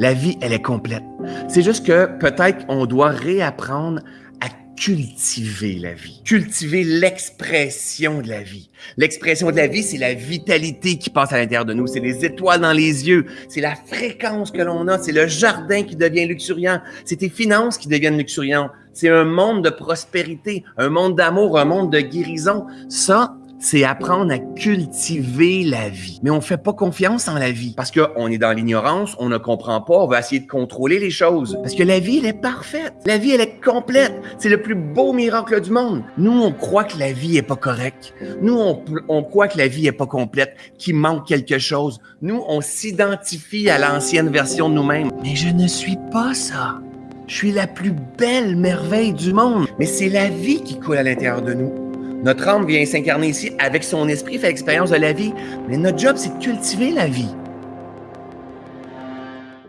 La vie, elle est complète. C'est juste que peut-être on doit réapprendre à cultiver la vie, cultiver l'expression de la vie. L'expression de la vie, c'est la vitalité qui passe à l'intérieur de nous, c'est les étoiles dans les yeux, c'est la fréquence que l'on a, c'est le jardin qui devient luxuriant, c'est tes finances qui deviennent luxuriantes, c'est un monde de prospérité, un monde d'amour, un monde de guérison. Ça, c'est apprendre à cultiver la vie. Mais on fait pas confiance en la vie parce qu'on est dans l'ignorance, on ne comprend pas, on va essayer de contrôler les choses. Parce que la vie, elle est parfaite. La vie, elle est complète. C'est le plus beau miracle du monde. Nous, on croit que la vie est pas correcte. Nous, on, on croit que la vie est pas complète, qu'il manque quelque chose. Nous, on s'identifie à l'ancienne version de nous-mêmes. Mais je ne suis pas ça. Je suis la plus belle merveille du monde. Mais c'est la vie qui coule à l'intérieur de nous. Notre âme vient s'incarner ici avec son esprit, fait l'expérience de la vie. Mais notre job, c'est de cultiver la vie.